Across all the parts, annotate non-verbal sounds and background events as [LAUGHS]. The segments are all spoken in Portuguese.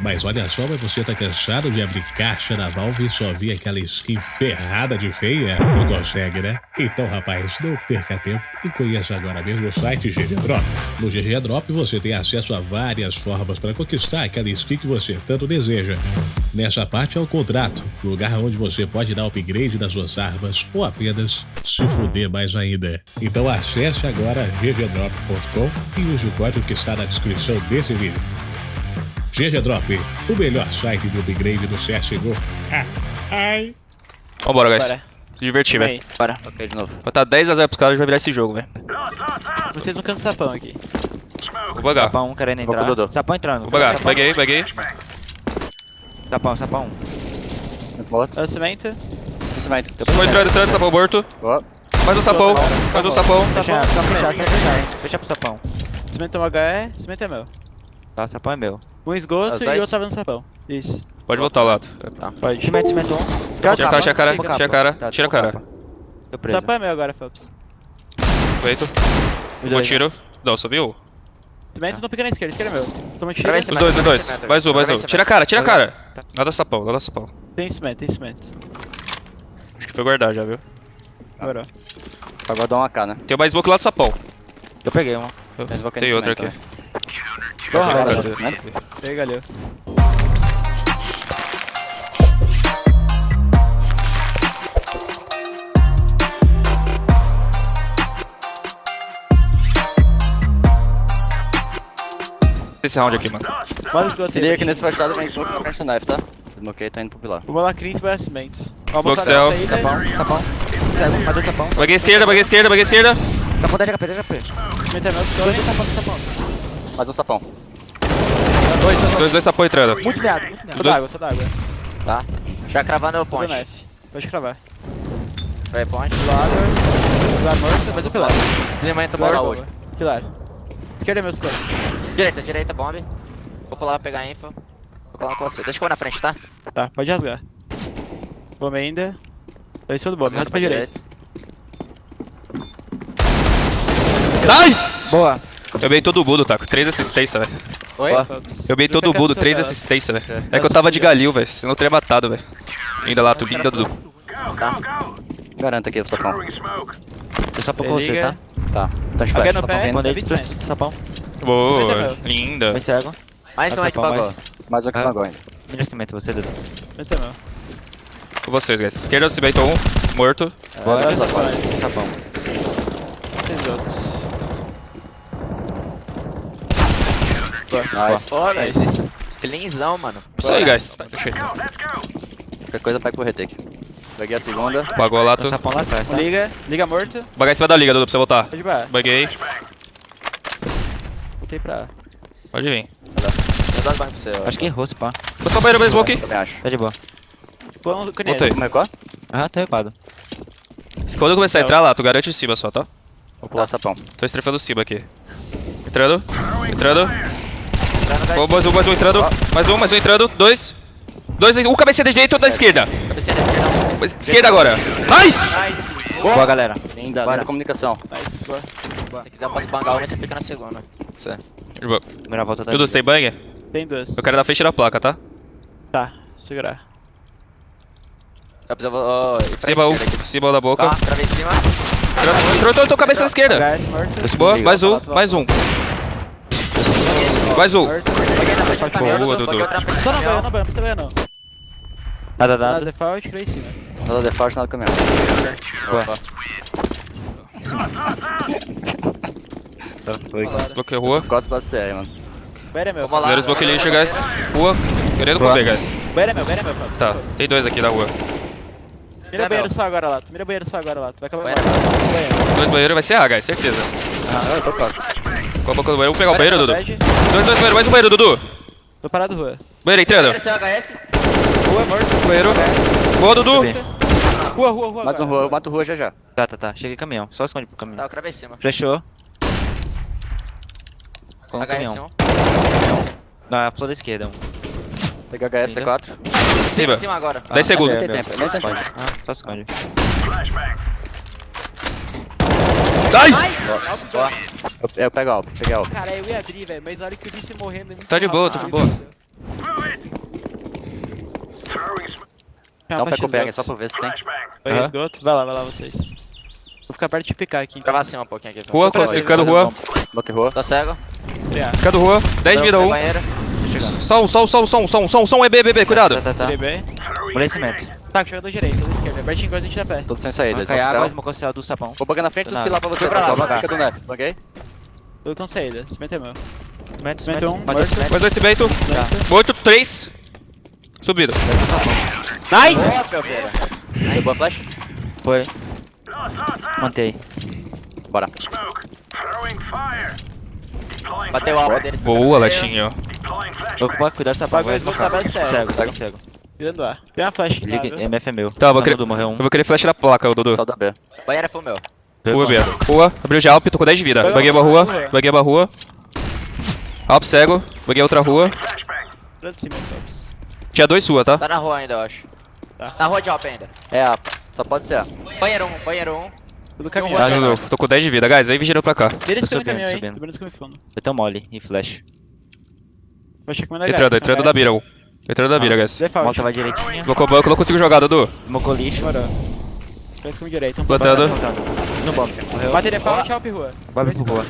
Mas olha só, mas você tá cansado de abrir caixa na Valve e só vir aquela skin ferrada de feia? Não consegue, né? Então, rapaz, não perca tempo e conheça agora mesmo o site GG Drop. No GG Drop você tem acesso a várias formas para conquistar aquela skin que você tanto deseja. Nessa parte é o contrato, lugar onde você pode dar upgrade nas suas armas ou apenas se fuder mais ainda. Então acesse agora ggdrop.com e use o código que está na descrição desse vídeo. GG Drop, o melhor site de upgrade do CSGO. Ah, ai. Vambora, guys. Bora. Se divertir, Vem velho. Bora. Ok, de novo. Vai tá 10x0 pros caras, a gente vai virar esse jogo, velho. Vocês não cansam sapão aqui. Vou bagar. Sapão querendo Vou com o entrar. Dodô. Sapão entrando. Vou bagar. Sapão, Peguei, peguei. sapão, sapão. Outro. Eu cimento. Cimento. Sapão entrando, entrando, sapão morto. Ó. Mais um sapão, mais um sapão. Fechar, só fechar. Fecha pro sapão. Cimento é um HE, cimento é meu. Tá, sapão é meu. Um esgoto e dois? outro tava no sapão. Isso. Pode voltar ao lado. Pode. Cimento, cimento um. Tira a cara, tira a cara, tira a cara, Tá, tira a cara. Tô preso. Sapão é meu agora, Phelps. Feito. Um tiro. Não, subiu? Cimento não fica na esquerda, esquerda é meu. Toma tiro. Os dois, os dois. Mais um, mais um. Tira a cara, tira a cara. Tá. Nada sapão, nada sapão. Tem cimento, tem cimento. Acho que foi guardar já, viu? Bora. Vai guardar um AK, né? Tem mais smoke lá do sapão. Eu peguei uma. Tem cimento, aqui. Bora. vai. Cimento? Pega ali. Esse round aqui, mano. Bora esgoto Se liga que nesse fachado vem smoke frente do knife, tá? Desmoquei, tô indo pro pilar. Vamos lá, Cris, vai cimento. Ó, Smoke cell. a saída. Sapão, sapão. Cego, matei o sapão. Baguei esquerda, baguei esquerda, baguei esquerda. Sapão 10 HP, 10 HP. Cimento é meu, dois. sapão, sapão. Mais um sapão. Dois, dois, Dois, dois sapão entrando. Muito meado, muito meado. Tô d'água, tô d'água. Tá? Já cravando o ponte. Pode cravar. Vai, ponte. Pilar. Pilar morto, mas o pilar. Pilar, bola hoje. Pilar. Esquerda é meu escudo. Direita, direita, bomb. Vou pular pra pegar a info. Vou colar com você. Deixa eu vou na frente, tá? Tá, pode rasgar. Bomba ainda. Tô em cima do bomba, rasga pra direita. Nice! Boa. Eu bei todo o Budo, tá? Com três assistências, velho. Oi? Eu bei todo o Fica Budo, quieto, três assistências, velho. É que eu tava de Galil, velho. Senão eu teria matado, velho. Linda lá, tu linda, Dudu. Garanta aqui sapão. Eu sapão com você, tá? Tá. Tá flash, sapão. Mandei de sapão. Boa, linda. Vai cego. Mais um Ah, sapão, pagou. Mais um Ah. pagou ainda. Melhor cimento, você, Dudu. Cimento é meu. Com vocês, guys. Esquerda do Cimento 1, morto. Bora, sapão. Sapão. Vocês outros. Nice. Olha, isso. Cleanzão, mano. Isso aí, guys. Aí. Qualquer coisa pega pro retake. Peguei a segunda. Pagou lá, tu. Sapão lá atrás, tá? Liga, liga morto. Bagar em cima da liga, Dudu, pra você voltar. Pode baixo. Baguei. Voltei pra. Pode vir. Eu dou as barras pra você. Acho que errou, se pá. Vou só banheiro, meu smoke. Também acho. Tá de boa. Voltei. Aham, tá repado. Se quando eu começar a entrar lá, tu garante em cima só, tá? Vou pular sapão. Tô estrefando cima aqui. Entrando. Entrando. Boa, mais um, mais um entrando. Mais um, mais um entrando. Dois. Dois, um cabeça da direita e outro da esquerda. Cabecinha da esquerda. Esquerda agora. Nice! Boa, galera. Linda, Bora. linda comunicação. Nice, boa. Se você quiser, eu posso bangar uma e você fica na segunda. Primeira volta tá Dudu, você tem banger? Tem duas. Eu quero na frente da placa, tá? Tá, segurar. Eu preciso. pra Cima, um, cima da boca. Tá, travei em cima. Entrou, entrou, entrou, cabeça da esquerda. Boa, mais um, mais um. Mais um. Na Boa, Dudu. Outra na frente do Só não precisa banho não. Nada, Nada nada. default, cria em cima. Nada default, nada caminhão. Boa. Tá, foi. Bloqueio rua. Gosto bastante TR, mano. Banho é meu. Vamos lá. Zero smoke lixo, guys. Rua. Querendo comer, guys. Banho é meu, banho é meu. Tá, tem dois aqui na rua. Mira banheiro só agora lá, mira banheiro só agora lá, tu vai acabar banheiro. Dois banheiros vai ser A, guys, certeza. Ah, eu tô quase. Com a boca do banheiro, vou pegar o banheiro, Dudu. Dois, dois banheiros, mais um banheiro, Dudu. Tô parado rua. Banheiro entrando. Banheiro. Rua morto. Banheiro. Boa, Dudu. Rua, rua, rua. Mais um rua, eu mato rua já já. Tá, tá, tá. Cheguei caminhão. Só esconde pro caminhão. Tá, eu cravei em cima. Flechou. Com o caminhão. 1. Na flor da esquerda. Um. Peguei HS C4. Cima. Em cima agora. 10 segundos. tem é. Ah, só esconde. Nice! Eu, eu pego alto, peguei alto. Cara, eu ia abrir, velho, mas olha que eu vi você morrendo é muito Tá de boa, tô de boa. Não tá pega pé com o Berg, é só pra ver se tem. Peguei esgoto, vai lá, vai lá vocês. Vou ficar perto de picar aqui. Então. Pra cima assim, um pouquinho aqui. Então. Rua, classificando rua. Bloque rua. Tá cego. Ficando rua. 10 vida, 1. Só um, só um, só um, só um, só um, só um, só um, EB, EB, cuidado. Tá, tá, tá. Falecimento. Tá, jogador direito, do esquerdo. Bertinho enquanto a gente dá pé. Todos sem saída. Cai água, Vou esmocou o céu do sapão. bangar na frente, nada. pilar pra você. Foi pra lá, vou bangar. Fica do. Banguei. Tudo com saída. Cimento é meu. Cimento, Cimento um. Mais dois cimento. Morto, 3. Subido. Nice! Boa, boa flash? Foi. Mantei. Bora. Bateu o alvo deles. Boa, Latinho. Vou do sapão. Bagulho tá. Cego, cego, cego. Virando A. Tem uma flash aqui, Liga, tá? MF é meu. Tá, eu vou Tá, querer- Dudu, morreu um. Eu vou querer flash da placa, o Dudu. Só da B. Banheiro é full meu. Rua, B. Rua, abriu de Alp, tô com 10 de vida. Vai Baguei uma vai rua, baguei uma rua. Alp cego, baguei outra rua. Tinha dois rua, tá? Tá na rua ainda, eu acho. Tá. Na rua de Alp ainda. É A. Só pode ser A. Banheiro 1, banheiro 1. Tudo caminhão. Ah, Dudu, tô com 10 de vida. Guys, vem vigiando pra cá. Vira esse Tô caminhão aí. Subindo esse caminho fundo. Eu tenho mole e flash. Vou achar que manda Entrando, entrando da Bira. Entrando da Bira, guys. Volta vai direitinho. Colocou banco, não consigo jogar, Dudu. Smocou lixo. Comigo direito. Um Plantando. No bomb. Morreu. Bate default, Alp rua. Vai pro rua.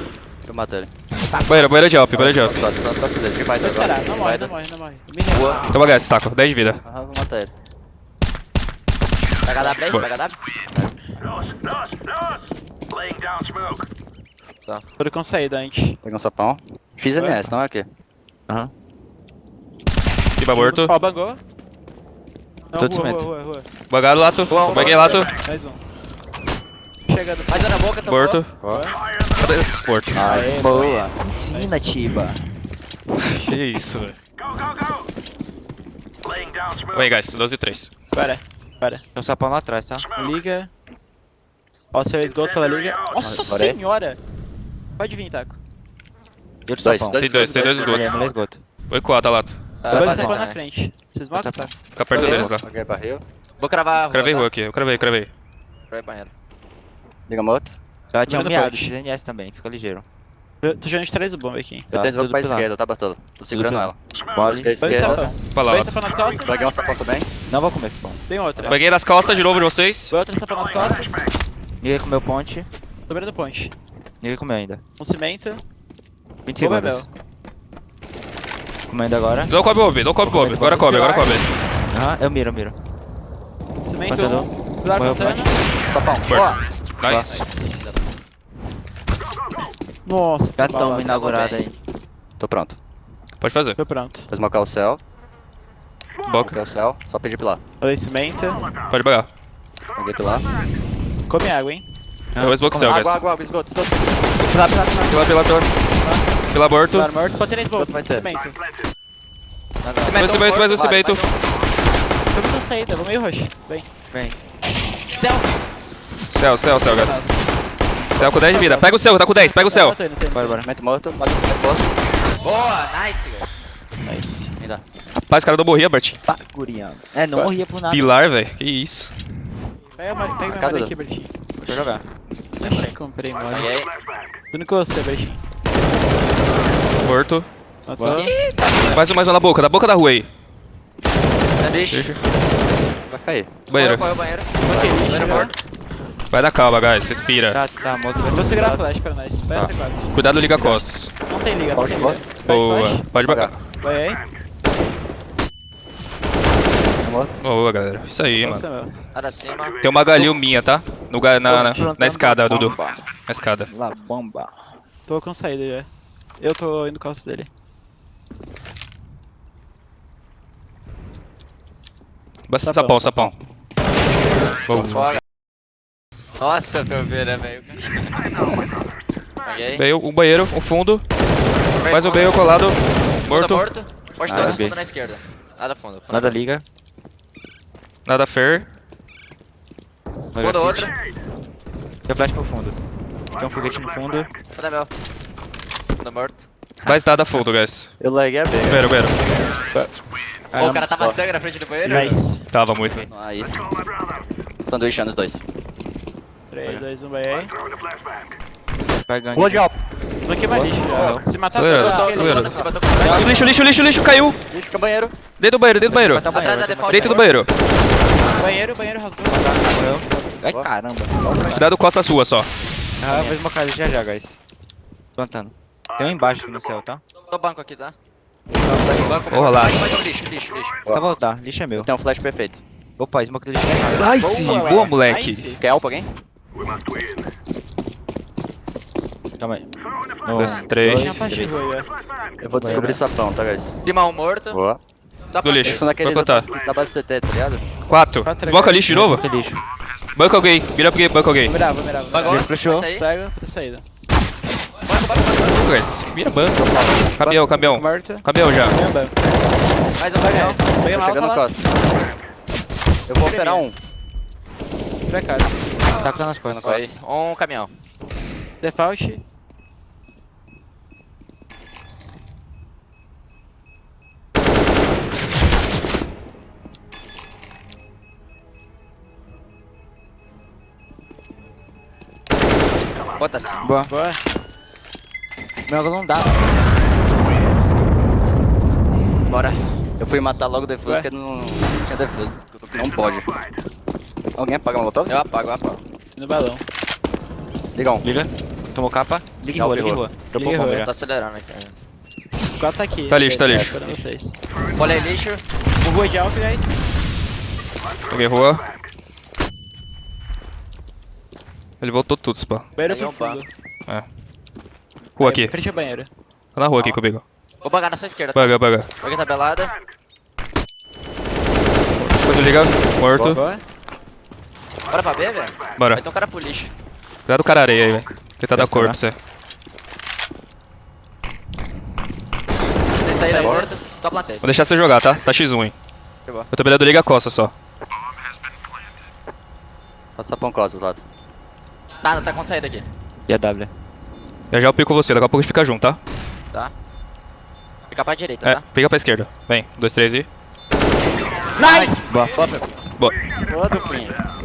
Eu mato ele. Banheiro, banheiro de Alp, banheiro de Alp. Só, só dele. Que vai Vou agora. Não morre, não morre, não morre. Boa. Toma, guys, taco. 10 de vida. Aham, vou matar ele. Pega W aí, pega W. Tudo com saída antes. Peguei um sapão. Fiz. NS, não é aqui. Aham. Cima morto. Ó, bangou. Não, Tô de cimento. lato. Baguei lato. Mais um. Chegando. Mais um na boca, tô Morto. Ó. Cadê esse morto? Aê, Boa. Ensina, Tiba. [LAUGHS] Que isso, velho. Oi, guys, 12 e 3. Para, para. Tem um sapão lá atrás, tá? Liga. Ó, seu esgoto pela liga. Nossa aí. senhora! Pode vir, Taco. Dois, dois. Tem dois, tem dois esgotos. mulher esgoto. Oi, quota, lato. Ah, Dois vai sapão bom, na frente. Vocês mocam, Tá, tá? Fica perto deles lá. Barril. Vou cravar a. Cravei tá? rua aqui, eu cravei, cravei. Cravei banheiro. Liga moto. Ela tinha um miado. XNS também, fica ligeiro. Eu Tô jogando de trás do bomba aqui. Eu Tá, tenho smoke tudo pra esquerda, tá, Bartolo? Tô segurando ela. Dois esquerda. lá, nas costas. Peguei um sapão também. Não vou comer esse pão. Tem outra. Baguei nas costas de novo de vocês. Foi outra sapão nas costas. Ninguém comeu ponte. Tô virando ponte. Ninguém comeu ainda. Um cimento. 20 Bomba é segundos. Comendo agora. Não cobre Bob, não cobre Bob. Agora cobre, agora cobre. Aham, eu miro, eu miro. Cimento. Pilar Morreu plantando. Sapão. Morto. Nice. Nossa, estão inaugurado aí. Tô pronto. Pode fazer. Tô pronto. Vou smocar o céu. Boca. Smocar o céu. Só pedir pilar. Falei cimento. Pode bagar. Peguei pilar. Come água, hein? Eu vou smoke céu, guys. Água, água, água, esgoto, esgoto. Pilar, pilar, pilar. Pila, pila, pila. Pila morto. Pilar morto. Botei na esgoto. Vai ter. Cimento. Mais cimento, mais um cimento. Tô muito saída. Vou meio roxo. Vem. Vem. Céu, céu, céu, guys. Céu com 10 de vida. Pega o céu, tá com 10, pega o céu. Tô indo. Bora, bora. Cimento morto. Bate o posto. Boa, nice, guys. Nice. Ainda. Rapaz, o cara não morria, Bert. Baguriano. É, não morria por nada. Pilar, velho. Que isso. Pega, pega minha aqui, Bertinho. Vou jogar. Comprei. Peguei. Tudo com você, Bertinho. Morto. Matou. Mais um, mais um na boca, na boca da rua aí. É bicho. Deixa. Vai cair. Banheiro. Correu, banheiro. Ok, Banheiro morto. Vai na calma, guys. Respira. Tá, tá, moto vai Vou segurar a flash pra nós. Vai Tá. C4. Cuidado, liga cos. Não tem liga, não Pode, tem pode. liga. Vai, Boa. flash. Pode bagar. Vai aí. Boa, galera. Isso aí, Nossa, mano. Tem uma galil minha, tá? No, na, na, Tô na escada, Dudu. Na escada. La bomba. Tô com saída já. Eu tô indo calço dele. Basta Sapão, sapão, sapão. Boa. Foga. Nossa, Pelveira, velho. Peguei. Veio um banheiro, um fundo. Mais um banheiro colado. Morto. morto. Pode Ah, ter ok. fundo na esquerda. Nada fundo. fundo Nada liga. Nada fair. Fundo flash. Tem flash pro fundo. Tem um foguete no fundo. Fundo é meu. Fundo morto. Mais nada fundo, guys. Eu larguei a B. Banheiro, banheiro. Ô, o cara tava sangue na frente do banheiro. Nice. Tava muito. Aí. Sanduíche nos dois. 3, 2, 1, vai aí. Vai ganhar. Boa de alto. Isso aqui é mais lixo. Se matar, com Lixo, lixo, lixo, lixo, caiu. Lixo, fica banheiro. Dentro do banheiro, dentro do banheiro. Tá Atrás da banheiro. default. Dentro do banheiro. Banheiro, banheiro rasgou. Ai, caramba. Cuidado com essa sua só. Ah, vou smocar ele já já, guys. Plantando. Tem um embaixo aqui no céu, tá? No banco aqui, tá? Porra lá. Lixo, lixo, lixo. Tá voltar, lixo é meu. Tem um flash perfeito. Opa, smoke do lixo é meu. Nice! Boa, moleque. Nice. Quer help alguém? Calma aí. Um, dois, três. ó. Eu vou descobrir sapão, tá, guys? Cima um morto. Boa. Dá Do lixo. Naquele Vai da, base CT, tá ligado? Quatro. Quatro, Smoca lixo de novo? Que lixo. Banco alguém. Vira porque banco alguém. Vou mirar, vou mirar. Agora, Flechou. Cego, tá saída. Banco, banco, banco. Guys, Vira banco. Caminhão, caminhão. Caminhão já. Mais um caminhão. Peguei mal, tá chegando lá. costa. Eu vou operar um. Casa. Tá com nas costas. Um caminhão. Default. Bota assim. Boa. Boa. Meu ângulo não dá. Bora. Eu fui matar logo o defuso, porque não tinha defuso. Não pode. Alguém apaga o molotov? Eu apago, eu apago. No balão. Liga um. Liga. Tomou capa. Liga em rua, liga em rua. Dropou bomba já. Tô acelerando aqui. Os quatro tá aqui. Tá lixo, tá lixo. Bolei lixo. Rua de alto, guys. Peguei rua. Ele voltou tudo, spa. Banheiro é um profundo. Rua aqui. Frente ao banheiro. Tá na rua aqui comigo. Vou bangar na sua esquerda. tá? Baga, baga. Peguei tabelada. Depois liga. Morto. Boa. Bora pra B, velho? Bora. Vai ter um cara pro lixo. Cuidado com o cara areia aí, velho. Tentar dar Deve cor pra você. Tem saída morto. Só plantei. Vou deixar você jogar, tá? Você tá X1, hein? Eu tô mirando liga a costa só. Tá sapão costas, lado. Tá, tá com saída aqui. E a W. Já já eu pico você, daqui a pouco a gente fica junto, tá? Tá? Fica pra direita, É, tá? pica pra esquerda. Vem, um, dois, três e. Nice! Boa. Boa. Boa, duplinha.